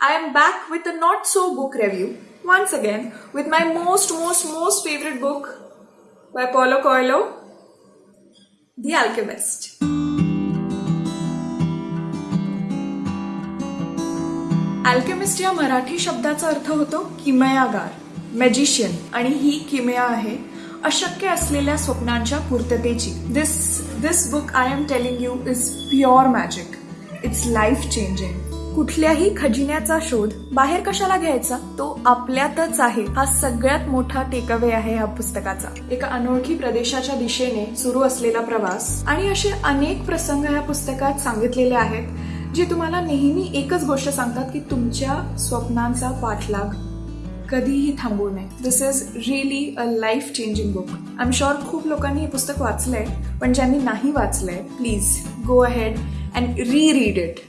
I am back with a not so book review once again with my most, most, most favorite book by Paulo Coelho, The Alchemist. Alchemist या मराठी शब्दाचा अर्थ होतो किमयागार magician आणि ही किमया आहे अशक्य असलेल्या स्वप्नांच्या पूर्ततेची this this book I am telling you is pure magic it's life changing कुठल्याही खजिन्याचा शोध बाहेर कशाला घ्यायचा? तो आपल्यातच आहे. हा सगळ्यात मोठा टेकअवे आहे या पुस्तकाचा. एका अनोळखी प्रदेशाच्या दिशेने सुरू असलेला प्रवास आणि असे अनेक प्रसंग या पुस्तकात सांगितलेले आहेत जे तुम्हाला नेहमी एकच गोष्ट सांगतात की तुमच्या स्वप्नांचा पाठलाग कधीही थांबू नये. This is really a life changing book I am sure खूप लोकांनी हे पुस्तक वाचलंय पण ज्यांनी नाही वाचलंय please go ahead and reread it